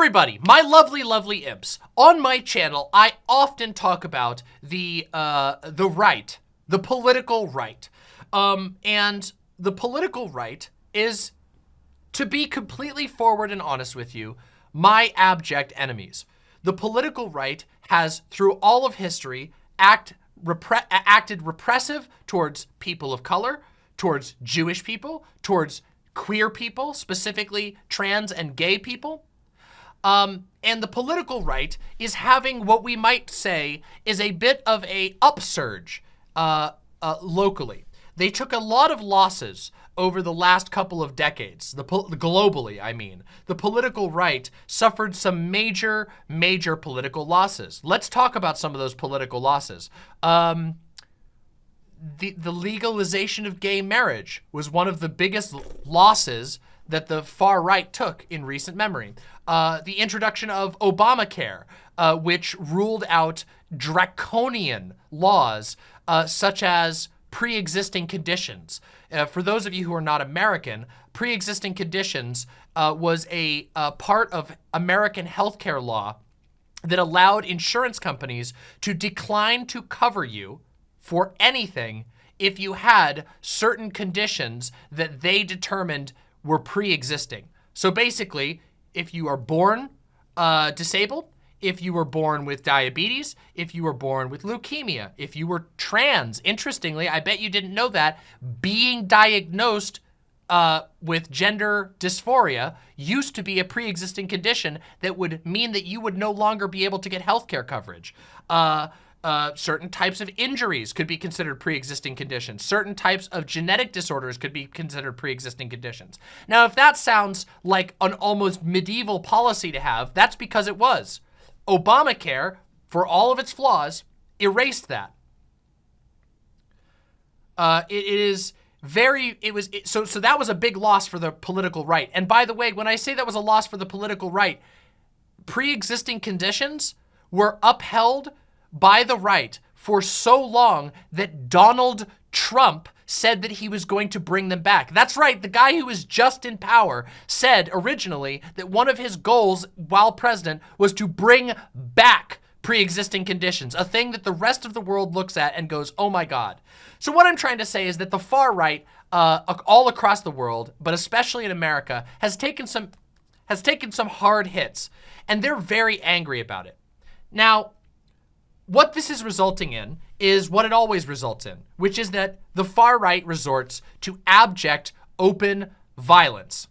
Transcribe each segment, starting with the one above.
Everybody, my lovely, lovely imps, on my channel, I often talk about the, uh, the right, the political right. Um, and the political right is, to be completely forward and honest with you, my abject enemies. The political right has, through all of history, act, repre acted repressive towards people of color, towards Jewish people, towards queer people, specifically trans and gay people. Um, and the political right is having what we might say is a bit of a upsurge uh, uh, locally. They took a lot of losses over the last couple of decades, the, globally, I mean. The political right suffered some major, major political losses. Let's talk about some of those political losses. Um, the, the legalization of gay marriage was one of the biggest losses that the far right took in recent memory. Uh, the introduction of Obamacare, uh, which ruled out draconian laws uh, such as pre-existing conditions. Uh, for those of you who are not American, pre-existing conditions uh, was a, a part of American healthcare law that allowed insurance companies to decline to cover you for anything if you had certain conditions that they determined were pre-existing. So basically, if you are born uh, disabled, if you were born with diabetes, if you were born with leukemia, if you were trans. Interestingly, I bet you didn't know that, being diagnosed uh, with gender dysphoria used to be a pre-existing condition that would mean that you would no longer be able to get healthcare coverage. Uh, uh, certain types of injuries could be considered pre-existing conditions. Certain types of genetic disorders could be considered pre-existing conditions. Now, if that sounds like an almost medieval policy to have, that's because it was. Obamacare, for all of its flaws, erased that. Uh, it, it is very, it was, it, so, so that was a big loss for the political right. And by the way, when I say that was a loss for the political right, pre-existing conditions were upheld by the right for so long that Donald Trump said that he was going to bring them back. That's right, the guy who was just in power said originally that one of his goals while president was to bring back pre-existing conditions, a thing that the rest of the world looks at and goes, oh my God. So what I'm trying to say is that the far right, uh, all across the world, but especially in America, has taken some has taken some hard hits, and they're very angry about it. Now, what this is resulting in is what it always results in, which is that the far right resorts to abject, open violence.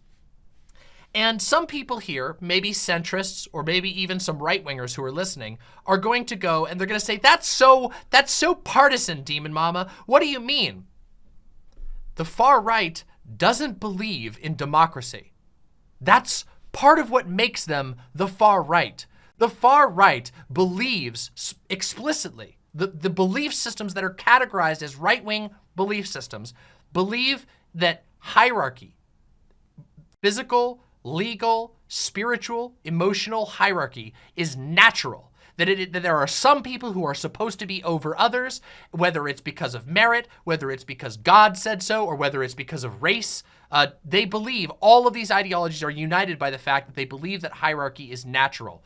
And some people here, maybe centrists or maybe even some right-wingers who are listening, are going to go and they're going to say, that's so, that's so partisan, Demon Mama. What do you mean? The far right doesn't believe in democracy. That's part of what makes them the far right. The far right believes explicitly, the, the belief systems that are categorized as right-wing belief systems, believe that hierarchy, physical, legal, spiritual, emotional hierarchy is natural. That, it, that there are some people who are supposed to be over others, whether it's because of merit, whether it's because God said so, or whether it's because of race. Uh, they believe, all of these ideologies are united by the fact that they believe that hierarchy is natural.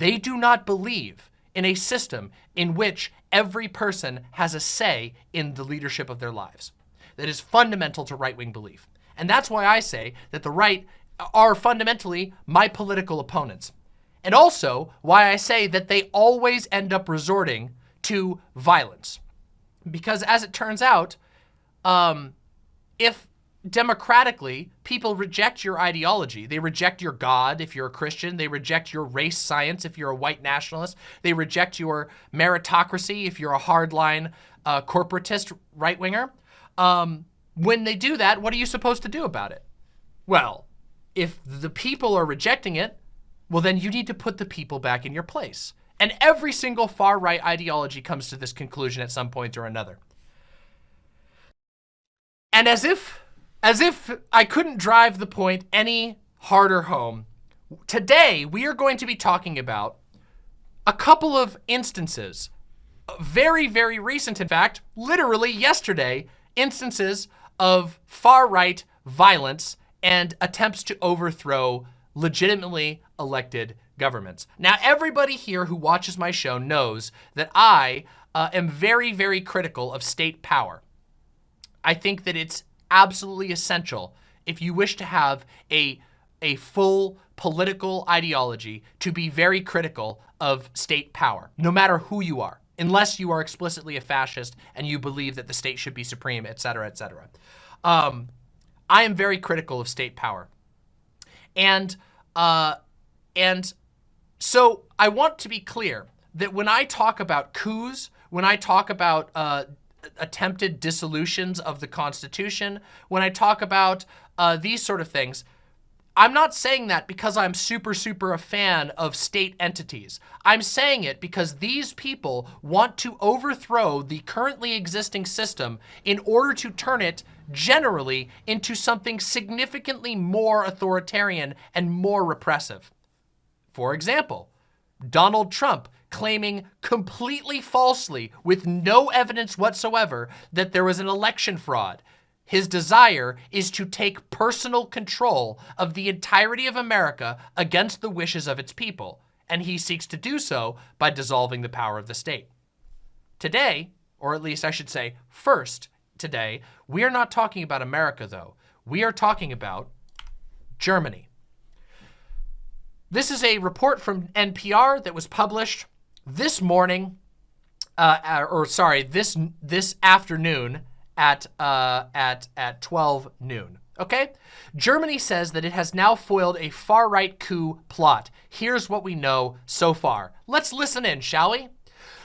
They do not believe in a system in which every person has a say in the leadership of their lives. That is fundamental to right-wing belief. And that's why I say that the right are fundamentally my political opponents. And also why I say that they always end up resorting to violence. Because as it turns out, um, if democratically, people reject your ideology. They reject your God if you're a Christian. They reject your race science if you're a white nationalist. They reject your meritocracy if you're a hardline uh, corporatist right-winger. Um, when they do that, what are you supposed to do about it? Well, if the people are rejecting it, well, then you need to put the people back in your place. And every single far-right ideology comes to this conclusion at some point or another. And as if as if I couldn't drive the point any harder home, today we are going to be talking about a couple of instances, very, very recent, in fact, literally yesterday, instances of far-right violence and attempts to overthrow legitimately elected governments. Now, everybody here who watches my show knows that I uh, am very, very critical of state power. I think that it's absolutely essential if you wish to have a, a full political ideology to be very critical of state power, no matter who you are, unless you are explicitly a fascist and you believe that the state should be supreme, et cetera, et cetera. Um, I am very critical of state power. And, uh, and so I want to be clear that when I talk about coups, when I talk about uh, attempted dissolutions of the Constitution, when I talk about uh, these sort of things, I'm not saying that because I'm super, super a fan of state entities. I'm saying it because these people want to overthrow the currently existing system in order to turn it generally into something significantly more authoritarian and more repressive. For example, Donald Trump claiming completely falsely with no evidence whatsoever that there was an election fraud. His desire is to take personal control of the entirety of America against the wishes of its people, and he seeks to do so by dissolving the power of the state. Today, or at least I should say first today, we are not talking about America though. We are talking about Germany. This is a report from NPR that was published this morning, uh, or sorry, this this afternoon at uh, at at 12 noon. Okay? Germany says that it has now foiled a far-right coup plot. Here's what we know so far. Let's listen in, shall we?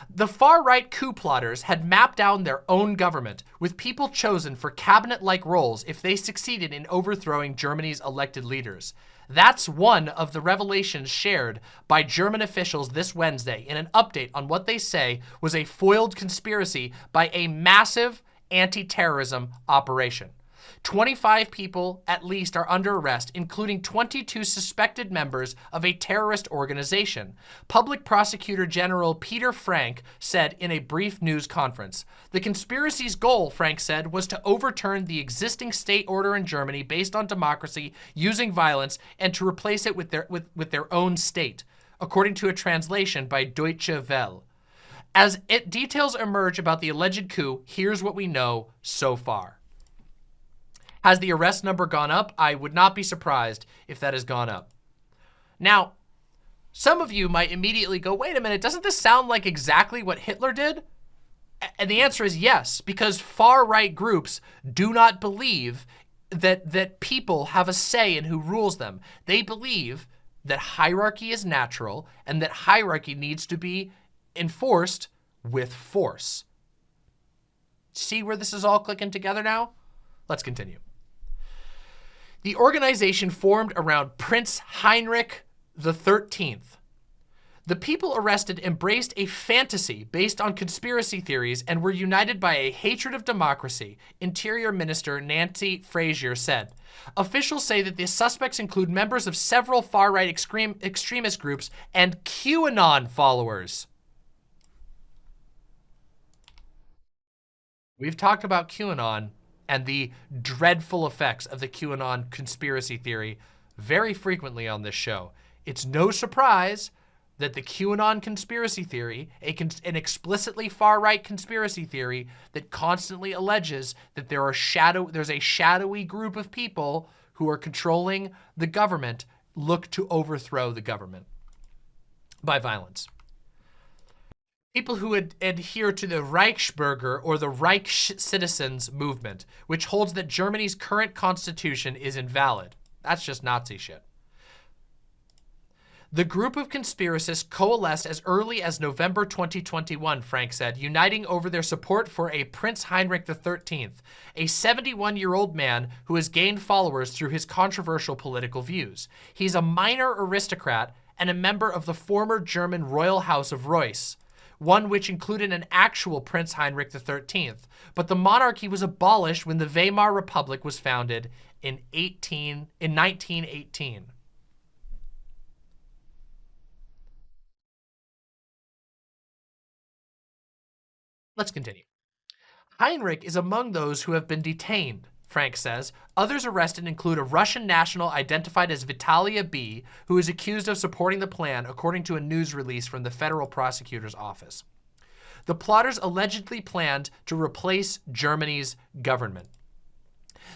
The far-right coup plotters had mapped down their own government, with people chosen for cabinet-like roles if they succeeded in overthrowing Germany's elected leaders. That's one of the revelations shared by German officials this Wednesday in an update on what they say was a foiled conspiracy by a massive anti-terrorism operation. 25 people at least are under arrest, including 22 suspected members of a terrorist organization. Public Prosecutor General Peter Frank said in a brief news conference. The conspiracy's goal, Frank said, was to overturn the existing state order in Germany based on democracy using violence and to replace it with their, with, with their own state, according to a translation by Deutsche Welle. As it details emerge about the alleged coup, here's what we know so far. Has the arrest number gone up? I would not be surprised if that has gone up. Now, some of you might immediately go, wait a minute, doesn't this sound like exactly what Hitler did? And the answer is yes, because far-right groups do not believe that, that people have a say in who rules them. They believe that hierarchy is natural and that hierarchy needs to be enforced with force. See where this is all clicking together now? Let's continue. The organization formed around Prince Heinrich XIII. The people arrested embraced a fantasy based on conspiracy theories and were united by a hatred of democracy, Interior Minister Nancy Faeser said. Officials say that the suspects include members of several far-right extreme, extremist groups and QAnon followers. We've talked about QAnon and the dreadful effects of the QAnon conspiracy theory very frequently on this show. It's no surprise that the QAnon conspiracy theory, an explicitly far-right conspiracy theory that constantly alleges that there are shadow, there's a shadowy group of people who are controlling the government, look to overthrow the government by violence. People who ad adhere to the Reichsbürger or the Reich citizens movement, which holds that Germany's current constitution is invalid. That's just Nazi shit. The group of conspiracists coalesced as early as November 2021, Frank said, uniting over their support for a Prince Heinrich XIII, a 71-year-old man who has gained followers through his controversial political views. He's a minor aristocrat and a member of the former German royal house of Reuss one which included an actual Prince Heinrich XIII, but the monarchy was abolished when the Weimar Republic was founded in 18 in 1918. Let's continue. Heinrich is among those who have been detained. Frank says. Others arrested include a Russian national identified as Vitalia B, who is accused of supporting the plan, according to a news release from the federal prosecutor's office. The plotters allegedly planned to replace Germany's government.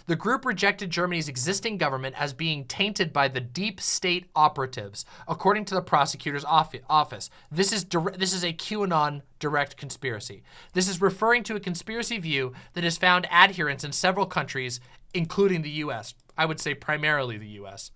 The group rejected Germany's existing government as being tainted by the deep state operatives, according to the prosecutor's office. This is, this is a QAnon direct conspiracy. This is referring to a conspiracy view that has found adherents in several countries, including the U.S. I would say primarily the U.S.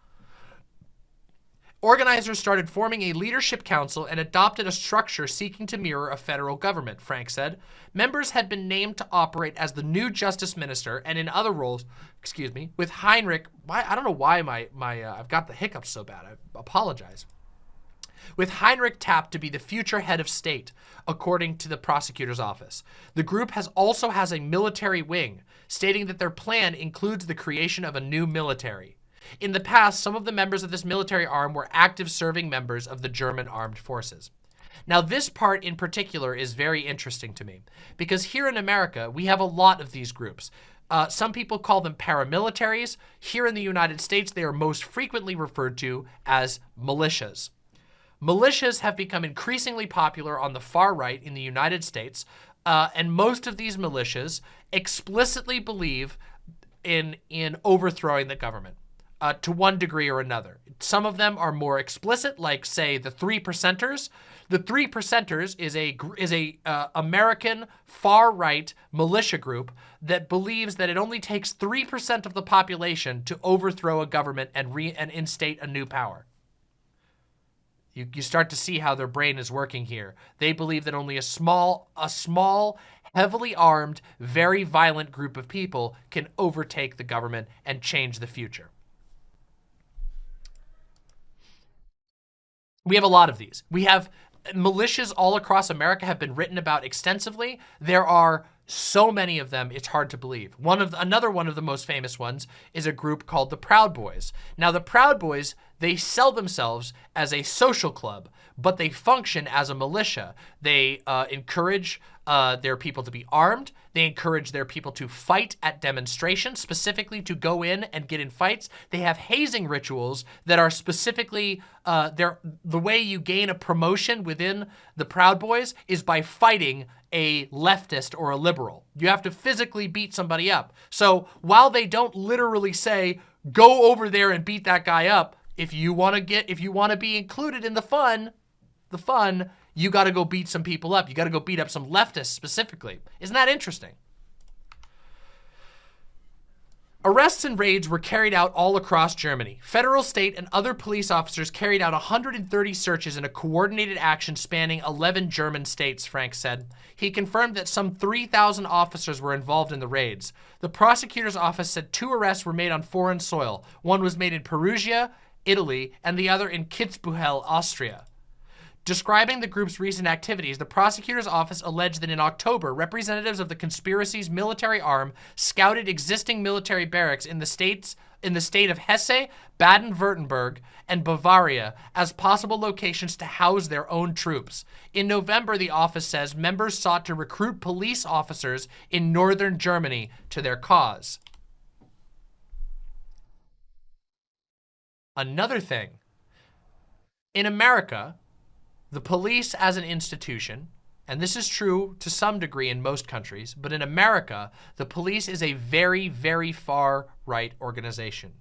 Organizers started forming a leadership council and adopted a structure seeking to mirror a federal government, Frank said. Members had been named to operate as the new justice minister and in other roles, excuse me, with Heinrich, why, I don't know why my, my uh, I've got the hiccups so bad, I apologize. With Heinrich Tapp to be the future head of state, according to the prosecutor's office. The group has also has a military wing, stating that their plan includes the creation of a new military. In the past, some of the members of this military arm were active serving members of the German armed forces. Now, this part in particular is very interesting to me because here in America, we have a lot of these groups. Uh, some people call them paramilitaries. Here in the United States, they are most frequently referred to as militias. Militias have become increasingly popular on the far right in the United States, uh, and most of these militias explicitly believe in, in overthrowing the government uh, to one degree or another. Some of them are more explicit, like say the Three Percenters. The Three Percenters is a is a uh, American far right militia group that believes that it only takes three percent of the population to overthrow a government and re and instate a new power. You, you start to see how their brain is working here. They believe that only a small, a small, heavily armed, very violent group of people can overtake the government and change the future. We have a lot of these. We have militias all across America have been written about extensively. There are so many of them, it's hard to believe. One of the, Another one of the most famous ones is a group called the Proud Boys. Now, the Proud Boys, they sell themselves as a social club, but they function as a militia. They uh, encourage uh, their people to be armed. They encourage their people to fight at demonstrations, specifically to go in and get in fights. They have hazing rituals that are specifically, uh, the way you gain a promotion within the Proud Boys is by fighting a leftist or a liberal. You have to physically beat somebody up. So while they don't literally say, go over there and beat that guy up, if you want to get, if you want to be included in the fun, the fun, you got to go beat some people up. You got to go beat up some leftists specifically. Isn't that interesting? Arrests and raids were carried out all across Germany. Federal, state, and other police officers carried out 130 searches in a coordinated action spanning 11 German states, Frank said. He confirmed that some 3,000 officers were involved in the raids. The prosecutor's office said two arrests were made on foreign soil. One was made in Perugia, Italy, and the other in Kitzbühel, Austria. Describing the group's recent activities, the prosecutor's office alleged that in October, representatives of the conspiracy's military arm scouted existing military barracks in the states in the state of Hesse, Baden-Württemberg, and Bavaria as possible locations to house their own troops. In November, the office says members sought to recruit police officers in northern Germany to their cause. Another thing, in America, the police as an institution, and this is true to some degree in most countries, but in America, the police is a very, very far right organization.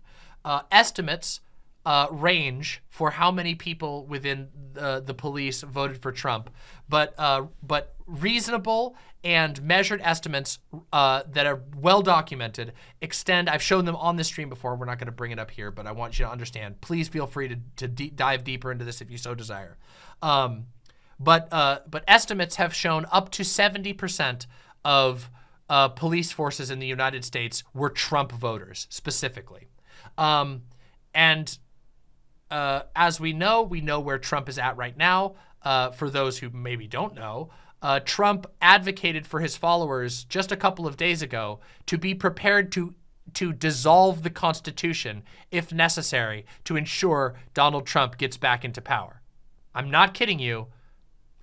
Uh, estimates uh, range for how many people within the, the police voted for Trump, but uh, but reasonable and measured estimates uh, that are well documented extend. I've shown them on the stream before. We're not going to bring it up here, but I want you to understand. Please feel free to, to dive deeper into this if you so desire. Um, but uh, but estimates have shown up to 70% of uh, police forces in the United States were Trump voters specifically. Um, and uh, as we know, we know where Trump is at right now. Uh, for those who maybe don't know, uh, Trump advocated for his followers just a couple of days ago to be prepared to to dissolve the Constitution if necessary to ensure Donald Trump gets back into power. I'm not kidding you.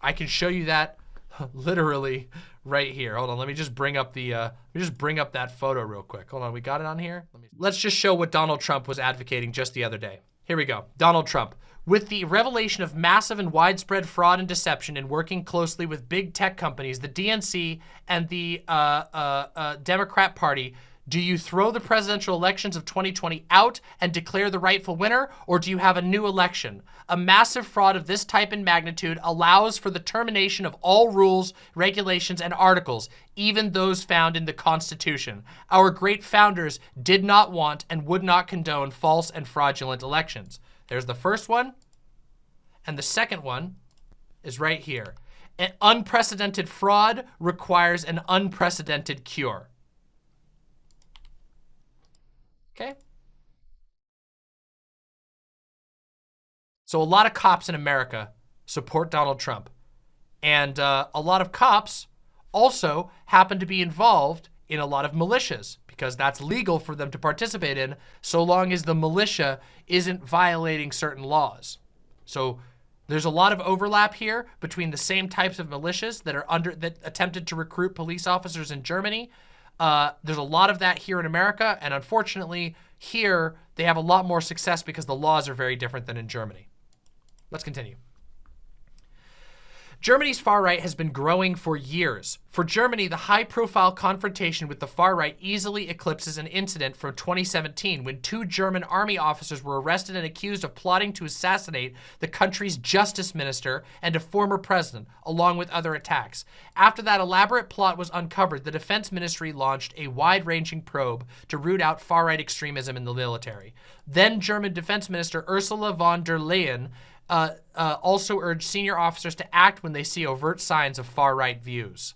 I can show you that. literally right here. Hold on, let me just bring up the, uh, let me just bring up that photo real quick. Hold on, we got it on here? Let me, let's just show what Donald Trump was advocating just the other day. Here we go, Donald Trump. With the revelation of massive and widespread fraud and deception and working closely with big tech companies, the DNC and the uh, uh, uh, Democrat Party do you throw the presidential elections of 2020 out and declare the rightful winner, or do you have a new election? A massive fraud of this type and magnitude allows for the termination of all rules, regulations, and articles, even those found in the Constitution. Our great founders did not want and would not condone false and fraudulent elections. There's the first one, and the second one is right here. An unprecedented fraud requires an unprecedented cure. Okay. So a lot of cops in America support Donald Trump. And uh, a lot of cops also happen to be involved in a lot of militias because that's legal for them to participate in so long as the militia isn't violating certain laws. So there's a lot of overlap here between the same types of militias that are under that attempted to recruit police officers in Germany uh, there's a lot of that here in America, and unfortunately, here they have a lot more success because the laws are very different than in Germany. Let's continue. Germany's far right has been growing for years. For Germany, the high-profile confrontation with the far right easily eclipses an incident from 2017 when two German army officers were arrested and accused of plotting to assassinate the country's justice minister and a former president, along with other attacks. After that elaborate plot was uncovered, the defense ministry launched a wide-ranging probe to root out far-right extremism in the military. Then German Defense Minister Ursula von der Leyen uh, uh, also urged senior officers to act when they see overt signs of far-right views.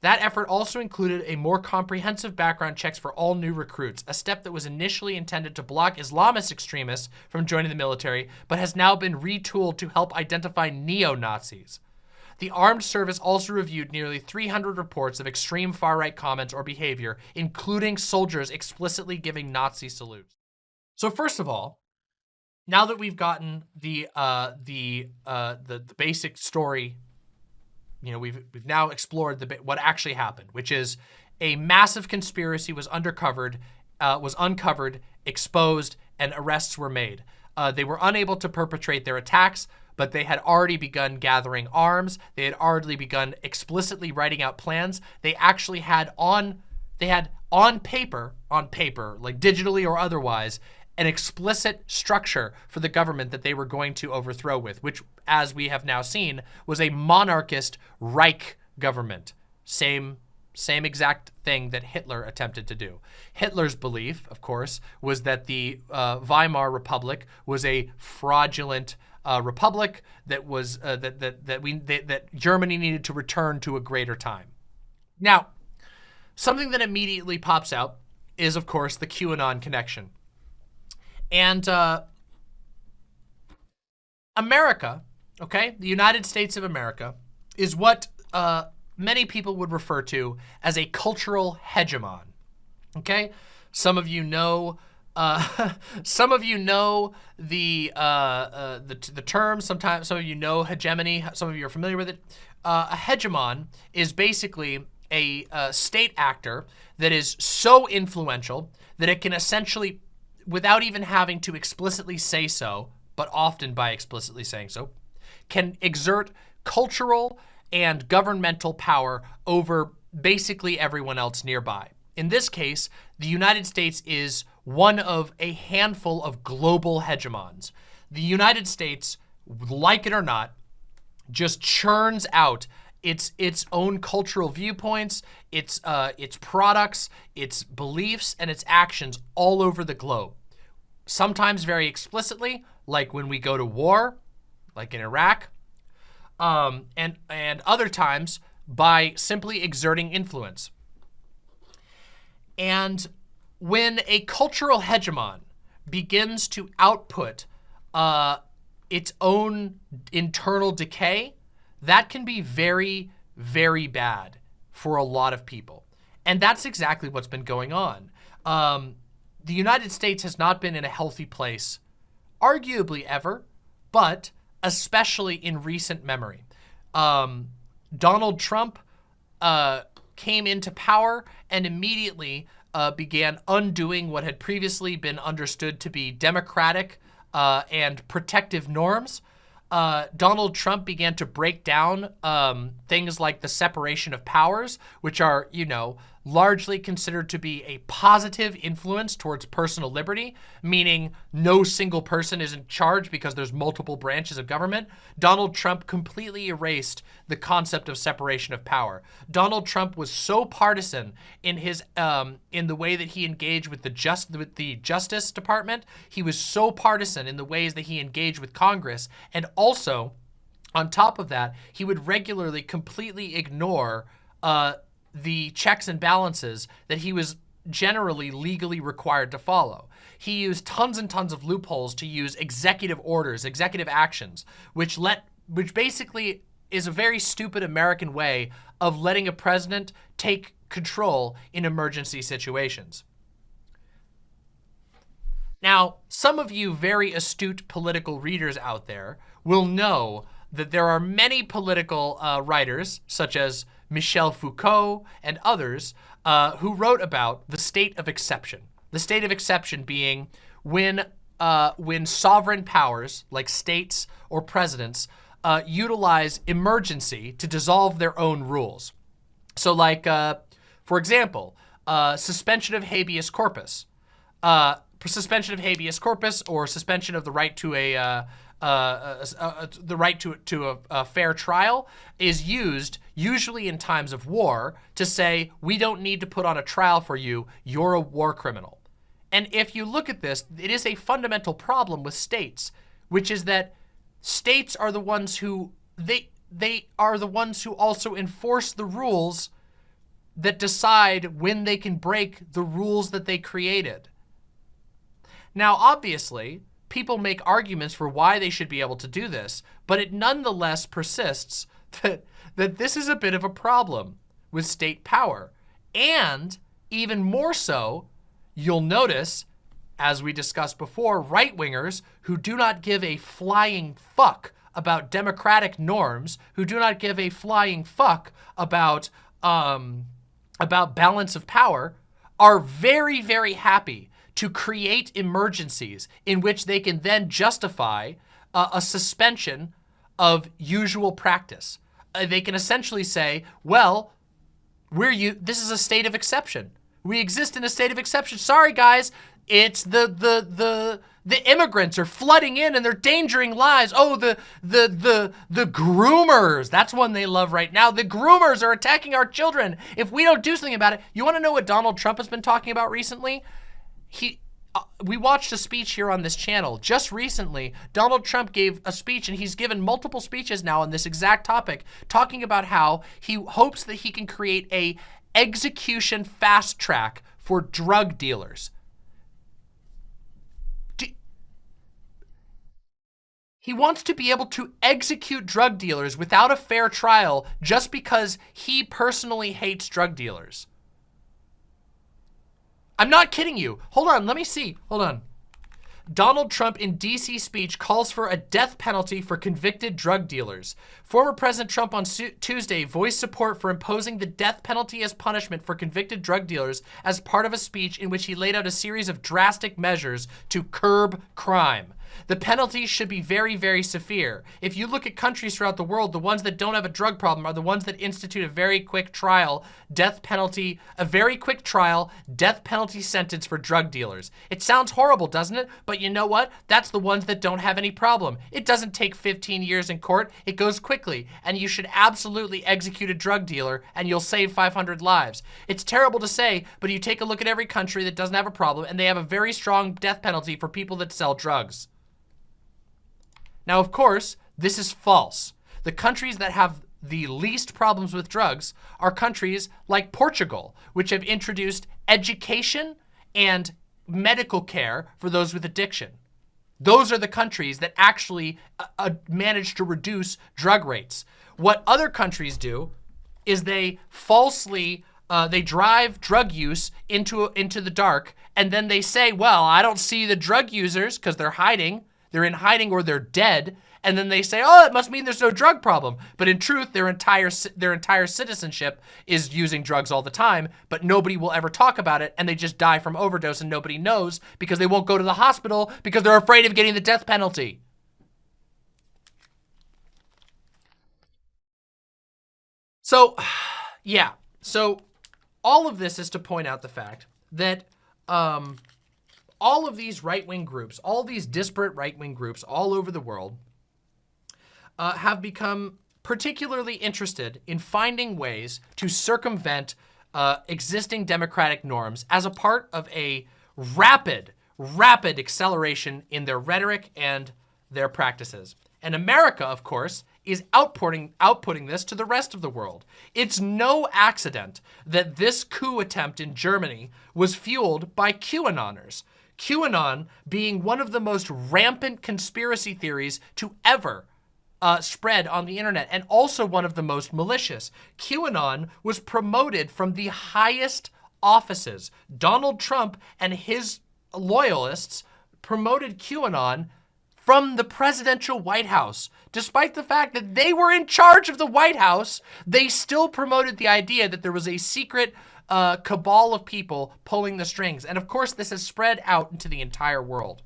That effort also included a more comprehensive background checks for all new recruits, a step that was initially intended to block Islamist extremists from joining the military, but has now been retooled to help identify neo-Nazis. The armed service also reviewed nearly 300 reports of extreme far-right comments or behavior, including soldiers explicitly giving Nazi salutes. So first of all, now that we've gotten the uh, the, uh, the the basic story, you know, we've we've now explored the what actually happened, which is a massive conspiracy was undercovered, uh, was uncovered, exposed, and arrests were made. Uh, they were unable to perpetrate their attacks, but they had already begun gathering arms. They had already begun explicitly writing out plans. They actually had on, they had on paper, on paper, like digitally or otherwise, an explicit structure for the government that they were going to overthrow with, which, as we have now seen, was a monarchist Reich government. Same, same exact thing that Hitler attempted to do. Hitler's belief, of course, was that the uh, Weimar Republic was a fraudulent uh, republic that was uh, that that that we that, that Germany needed to return to a greater time. Now, something that immediately pops out is, of course, the QAnon connection. And uh, America, okay, the United States of America, is what uh, many people would refer to as a cultural hegemon. Okay, some of you know. Uh, some of you know the, uh, uh, the the term. Sometimes some of you know hegemony. Some of you are familiar with it. Uh, a hegemon is basically a, a state actor that is so influential that it can essentially without even having to explicitly say so, but often by explicitly saying so, can exert cultural and governmental power over basically everyone else nearby. In this case, the United States is one of a handful of global hegemons. The United States, like it or not, just churns out its its own cultural viewpoints, its uh, its products, its beliefs, and its actions all over the globe sometimes very explicitly, like when we go to war, like in Iraq, um, and, and other times by simply exerting influence. And when a cultural hegemon begins to output uh, its own internal decay, that can be very, very bad for a lot of people. And that's exactly what's been going on. Um, the United States has not been in a healthy place, arguably ever, but especially in recent memory. Um, Donald Trump uh, came into power and immediately uh, began undoing what had previously been understood to be democratic uh, and protective norms. Uh, Donald Trump began to break down um, things like the separation of powers, which are, you know, largely considered to be a positive influence towards personal liberty, meaning no single person is in charge because there's multiple branches of government. Donald Trump completely erased the concept of separation of power. Donald Trump was so partisan in his um, in the way that he engaged with the just with the Justice Department. He was so partisan in the ways that he engaged with Congress, and also. On top of that, he would regularly completely ignore uh, the checks and balances that he was generally legally required to follow. He used tons and tons of loopholes to use executive orders, executive actions, which let which basically is a very stupid American way of letting a president take control in emergency situations. Now, some of you very astute political readers out there will know that there are many political uh, writers, such as Michel Foucault, and others uh, who wrote about the state of exception. The state of exception being when, uh, when sovereign powers, like states or presidents, uh, utilize emergency to dissolve their own rules. So like, uh, for example, uh, suspension of habeas corpus. Uh, suspension of habeas corpus or suspension of the right to a uh, uh, uh, the right to, to a, a, fair trial is used usually in times of war to say, we don't need to put on a trial for you, you're a war criminal. And if you look at this, it is a fundamental problem with states, which is that states are the ones who, they, they are the ones who also enforce the rules that decide when they can break the rules that they created. Now, obviously, people make arguments for why they should be able to do this, but it nonetheless persists that, that this is a bit of a problem with state power. And even more so, you'll notice, as we discussed before, right-wingers who do not give a flying fuck about democratic norms, who do not give a flying fuck about, um, about balance of power, are very, very happy to create emergencies in which they can then justify uh, a suspension of usual practice. Uh, they can essentially say, well, we're you. This is a state of exception. We exist in a state of exception. Sorry, guys. It's the the the the immigrants are flooding in and they're endangering lives. Oh, the the the the groomers. That's one they love right now. The groomers are attacking our children. If we don't do something about it, you want to know what Donald Trump has been talking about recently? he uh, we watched a speech here on this channel just recently. Donald Trump gave a speech and he's given multiple speeches now on this exact topic, talking about how he hopes that he can create a execution fast track for drug dealers. He wants to be able to execute drug dealers without a fair trial just because he personally hates drug dealers. I'm not kidding you. Hold on, let me see. Hold on. Donald Trump in DC speech calls for a death penalty for convicted drug dealers. Former President Trump on Tuesday voiced support for imposing the death penalty as punishment for convicted drug dealers as part of a speech in which he laid out a series of drastic measures to curb crime. The penalties should be very, very severe. If you look at countries throughout the world, the ones that don't have a drug problem are the ones that institute a very quick trial, death penalty, a very quick trial, death penalty sentence for drug dealers. It sounds horrible, doesn't it? But you know what? That's the ones that don't have any problem. It doesn't take 15 years in court. It goes quickly. And you should absolutely execute a drug dealer and you'll save 500 lives. It's terrible to say, but you take a look at every country that doesn't have a problem and they have a very strong death penalty for people that sell drugs. Now, of course, this is false. The countries that have the least problems with drugs are countries like Portugal, which have introduced education and medical care for those with addiction. Those are the countries that actually uh, uh, manage to reduce drug rates. What other countries do is they falsely, uh, they drive drug use into, into the dark and then they say, well, I don't see the drug users because they're hiding they're in hiding or they're dead. and then they say, oh, it must mean there's no drug problem. But in truth, their entire their entire citizenship is using drugs all the time, but nobody will ever talk about it, and they just die from overdose, and nobody knows because they won't go to the hospital because they're afraid of getting the death penalty. So, yeah. So, all of this is to point out the fact that um, all of these right-wing groups, all these disparate right-wing groups all over the world uh, have become particularly interested in finding ways to circumvent uh, existing democratic norms as a part of a rapid, rapid acceleration in their rhetoric and their practices. And America, of course, is outputting, outputting this to the rest of the world. It's no accident that this coup attempt in Germany was fueled by QAnoners. QAnon being one of the most rampant conspiracy theories to ever uh, spread on the internet and also one of the most malicious. QAnon was promoted from the highest offices. Donald Trump and his loyalists promoted QAnon from the presidential White House. Despite the fact that they were in charge of the White House, they still promoted the idea that there was a secret uh, cabal of people pulling the strings. And of course, this has spread out into the entire world.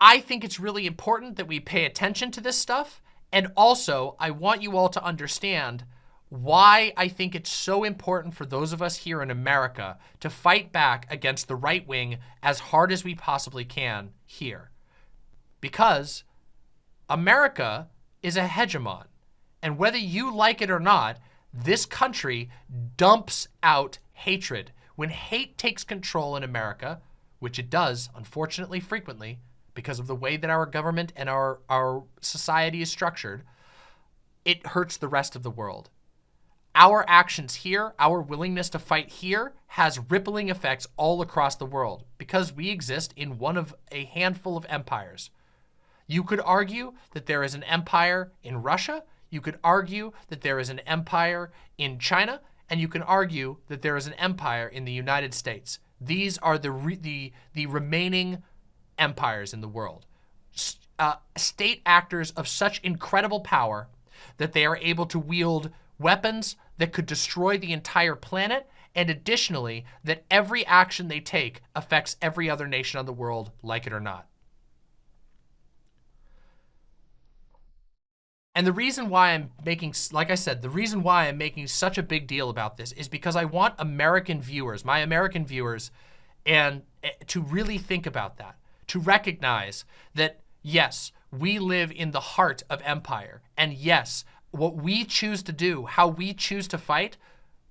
I think it's really important that we pay attention to this stuff. And also, I want you all to understand why I think it's so important for those of us here in America to fight back against the right wing as hard as we possibly can here. Because America is a hegemon. And whether you like it or not, this country dumps out hatred. When hate takes control in America, which it does, unfortunately, frequently, because of the way that our government and our, our society is structured, it hurts the rest of the world our actions here, our willingness to fight here has rippling effects all across the world because we exist in one of a handful of empires. You could argue that there is an empire in Russia. You could argue that there is an empire in China. And you can argue that there is an empire in the United States. These are the, the, the remaining empires in the world. Uh, state actors of such incredible power that they are able to wield weapons that could destroy the entire planet, and additionally, that every action they take affects every other nation on the world, like it or not. And the reason why I'm making, like I said, the reason why I'm making such a big deal about this is because I want American viewers, my American viewers, and eh, to really think about that, to recognize that, yes, we live in the heart of empire. And yes, what we choose to do, how we choose to fight,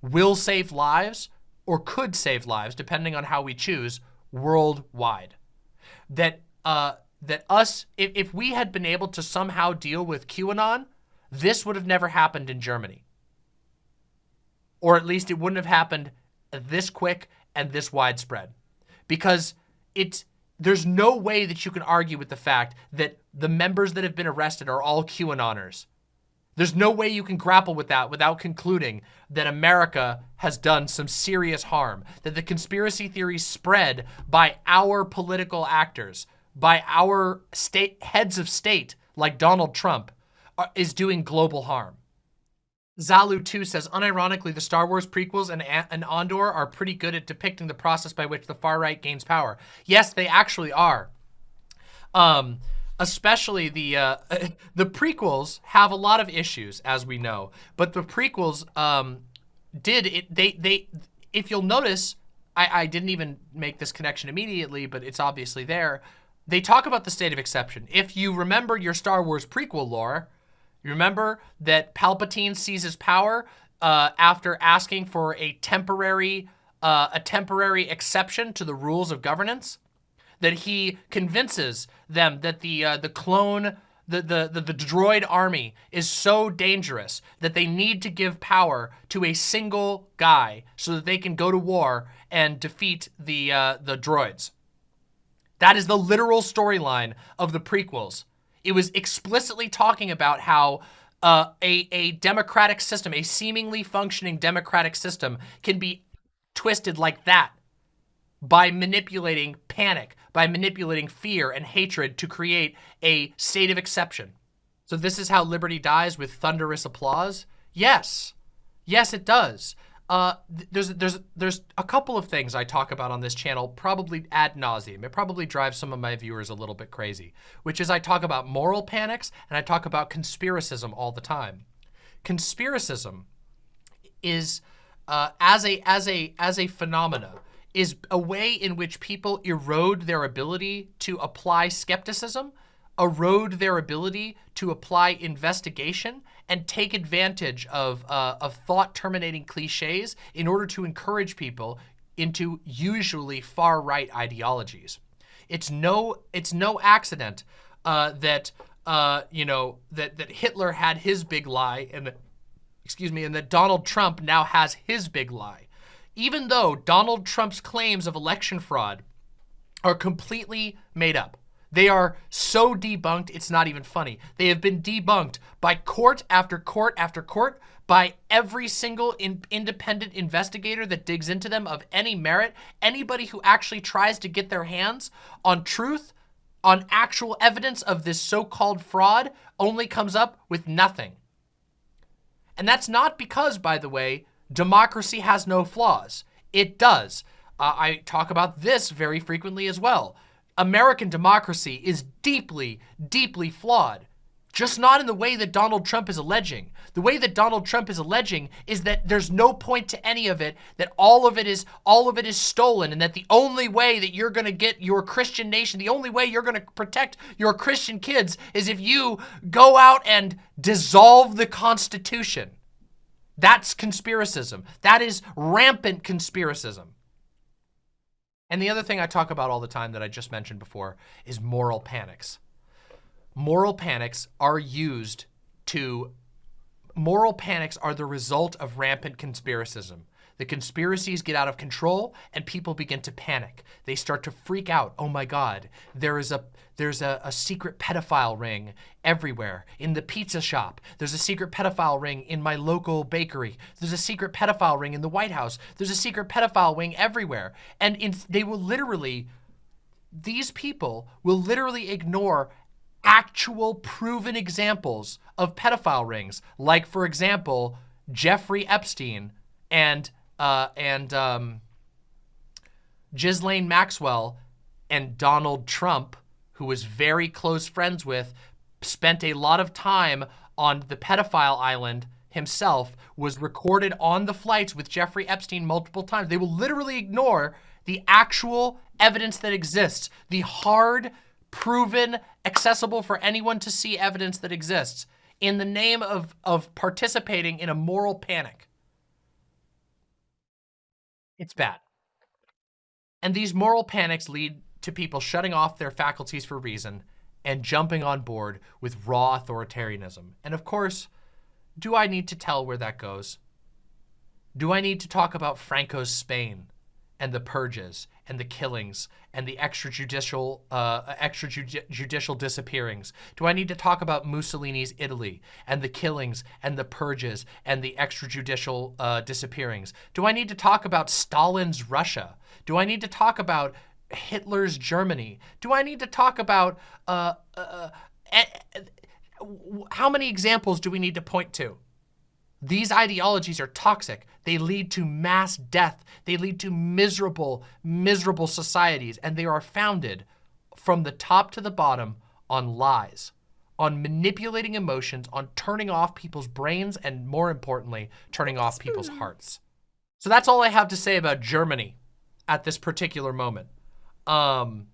will save lives or could save lives, depending on how we choose, worldwide. That uh, that us, if, if we had been able to somehow deal with QAnon, this would have never happened in Germany. Or at least it wouldn't have happened this quick and this widespread. Because it's, there's no way that you can argue with the fact that the members that have been arrested are all QAnoners. There's no way you can grapple with that without concluding that America has done some serious harm, that the conspiracy theories spread by our political actors, by our state heads of state, like Donald Trump, are, uh, is doing global harm. Zalu2 says, unironically, the Star Wars prequels and, and Andor are pretty good at depicting the process by which the far right gains power. Yes, they actually are. Um, especially the uh, the prequels have a lot of issues, as we know. But the prequels um, did it. They they if you'll notice, I, I didn't even make this connection immediately, but it's obviously there. They talk about the state of exception. If you remember your Star Wars prequel lore, you remember that Palpatine seizes power uh, after asking for a temporary uh, a temporary exception to the rules of governance that he convinces them that the uh, the clone the, the, the, the droid army is so dangerous that they need to give power to a single guy so that they can go to war and defeat the, uh, the droids. That is the literal storyline of the prequels. It was explicitly talking about how uh, a, a democratic system, a seemingly functioning democratic system can be twisted like that by manipulating panic, by manipulating fear and hatred to create a state of exception. So this is how liberty dies with thunderous applause? Yes. Yes, it does. Uh, there's there's there's a couple of things I talk about on this channel, probably ad nauseum. It probably drives some of my viewers a little bit crazy, which is I talk about moral panics and I talk about conspiracism all the time. Conspiracism is uh, as a as a as a phenomena is a way in which people erode their ability to apply skepticism, erode their ability to apply investigation, and take advantage of, uh, of thought-terminating cliches in order to encourage people into usually far-right ideologies. It's no, it's no accident uh, that, uh, you know, that, that Hitler had his big lie and that, excuse me, and that Donald Trump now has his big lie. Even though Donald Trump's claims of election fraud are completely made up. They are so debunked, it's not even funny. They have been debunked by court after court after court, by every single in independent investigator that digs into them of any merit. Anybody who actually tries to get their hands on truth, on actual evidence of this so-called fraud, only comes up with nothing. And that's not because, by the way, democracy has no flaws. It does. Uh, I talk about this very frequently as well. American democracy is deeply, deeply flawed. Just not in the way that Donald Trump is alleging. The way that Donald Trump is alleging is that there's no point to any of it, that all of it is all of it is stolen, and that the only way that you're gonna get your Christian nation, the only way you're gonna protect your Christian kids is if you go out and dissolve the Constitution. That's conspiracism. That is rampant conspiracism. And the other thing I talk about all the time that I just mentioned before is moral panics. Moral panics are used to, moral panics are the result of rampant conspiracism. The conspiracies get out of control and people begin to panic. They start to freak out. Oh my God, there is a there's a, a, secret pedophile ring everywhere. In the pizza shop, there's a secret pedophile ring in my local bakery. There's a secret pedophile ring in the White House. There's a secret pedophile ring everywhere. And in, they will literally, these people will literally ignore actual proven examples of pedophile rings. Like, for example, Jeffrey Epstein and uh, and um, Ghislaine Maxwell and Donald Trump, who was very close friends with, spent a lot of time on the pedophile island himself, was recorded on the flights with Jeffrey Epstein multiple times. They will literally ignore the actual evidence that exists, the hard, proven, accessible for anyone to see evidence that exists in the name of, of participating in a moral panic. It's bad. And these moral panics lead to people shutting off their faculties for reason and jumping on board with raw authoritarianism. And of course, do I need to tell where that goes? Do I need to talk about Franco's Spain and the purges and the killings and the extrajudicial uh, extrajudicial disappearings? Do I need to talk about Mussolini's Italy and the killings and the purges and the extrajudicial uh, disappearings? Do I need to talk about Stalin's Russia? Do I need to talk about Hitler's Germany? Do I need to talk about uh, uh, uh how many examples do we need to point to? These ideologies are toxic. They lead to mass death. They lead to miserable, miserable societies. And they are founded from the top to the bottom on lies, on manipulating emotions, on turning off people's brains, and more importantly, turning off people's hearts. So that's all I have to say about Germany at this particular moment. Um,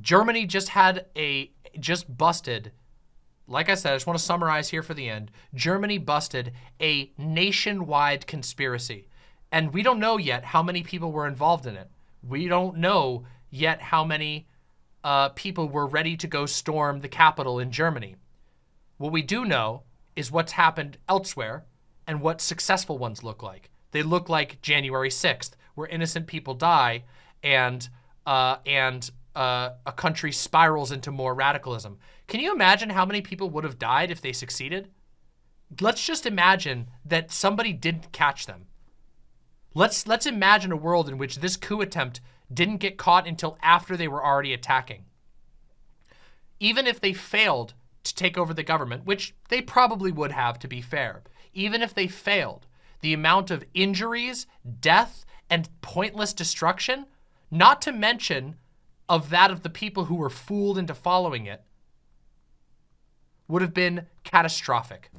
Germany just had a, just busted like I said, I just want to summarize here for the end. Germany busted a nationwide conspiracy. And we don't know yet how many people were involved in it. We don't know yet how many uh, people were ready to go storm the capital in Germany. What we do know is what's happened elsewhere and what successful ones look like. They look like January 6th, where innocent people die and uh, and uh, a country spirals into more radicalism. Can you imagine how many people would have died if they succeeded? Let's just imagine that somebody didn't catch them. Let's let's imagine a world in which this coup attempt didn't get caught until after they were already attacking. Even if they failed to take over the government, which they probably would have to be fair, even if they failed, the amount of injuries, death, and pointless destruction, not to mention of that of the people who were fooled into following it, would have been catastrophic.